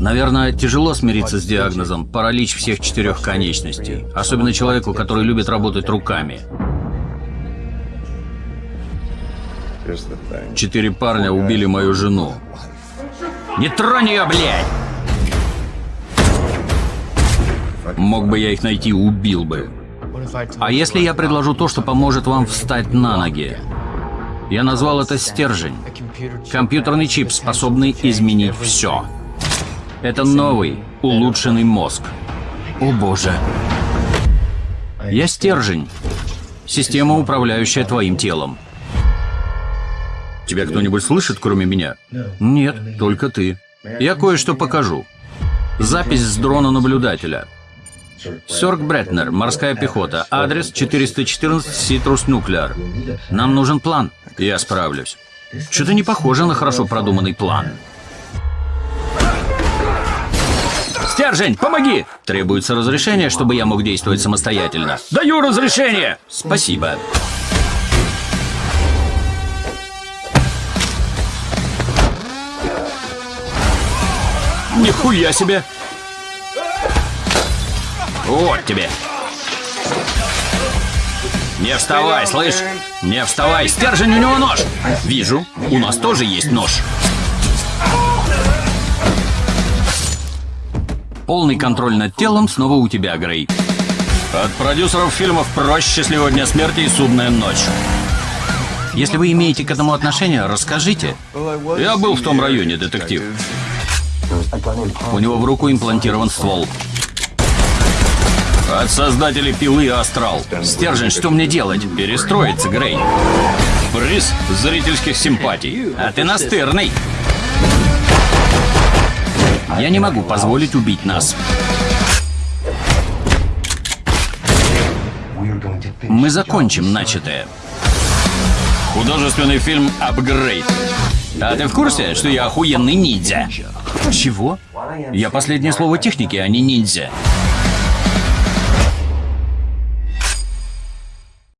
Наверное, тяжело смириться с диагнозом паралич всех четырех конечностей. Особенно человеку, который любит работать руками. Четыре парня убили мою жену. Не тронь ее, блядь! Мог бы я их найти, убил бы. А если я предложу то, что поможет вам встать на ноги? Я назвал это стержень. Компьютерный чип, способный изменить все. Это новый, улучшенный мозг. О боже. Я стержень. Система, управляющая твоим телом. Тебя кто-нибудь слышит, кроме меня? Нет, только ты. Я кое-что покажу. Запись с дрона наблюдателя. Сёрк Бретнер, морская пехота. Адрес 414 Ситрус Нуклеар. Нам нужен план. Я справлюсь. Что-то не похоже на хорошо продуманный план. Стержень, помоги! Требуется разрешение, чтобы я мог действовать самостоятельно. Даю разрешение! Спасибо. Нихуя себе! Вот тебе. Не вставай, слышь? Не вставай, стержень, у него нож. Вижу, у нас тоже есть нож. Полный контроль над телом снова у тебя, Грей. От продюсеров фильмов «Проще сегодня смерти» и «Судная ночь». Если вы имеете к этому отношение, расскажите. Я был в том районе, детектив. У него в руку имплантирован ствол. От создателей пилы Астрал. Стержень, что мне делать? Перестроиться, Грей. Приз зрительских симпатий. А ты настырный. Я не могу позволить убить нас. Мы закончим начатое. Художественный фильм «Апгрейд». А ты в курсе, что я охуенный ниндзя? Чего? Я последнее слово техники, а не ниндзя.